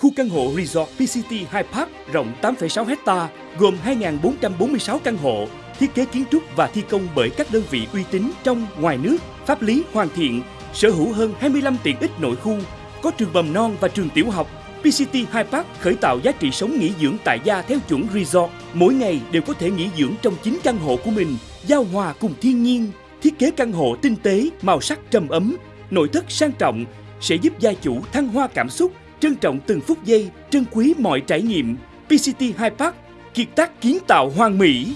Khu căn hộ Resort PCT High Park rộng 8,6 hecta gồm 2.446 căn hộ, thiết kế kiến trúc và thi công bởi các đơn vị uy tín trong, ngoài nước, pháp lý hoàn thiện, sở hữu hơn 25 tiện ích nội khu, có trường mầm non và trường tiểu học. PCT High Park khởi tạo giá trị sống nghỉ dưỡng tại gia theo chuẩn resort. Mỗi ngày đều có thể nghỉ dưỡng trong chính căn hộ của mình, giao hòa cùng thiên nhiên. Thiết kế căn hộ tinh tế, màu sắc trầm ấm, nội thất sang trọng sẽ giúp gia chủ thăng hoa cảm xúc, trân trọng từng phút giây, trân quý mọi trải nghiệm. PCT Hai Park, kiệt tác kiến tạo hoàn mỹ.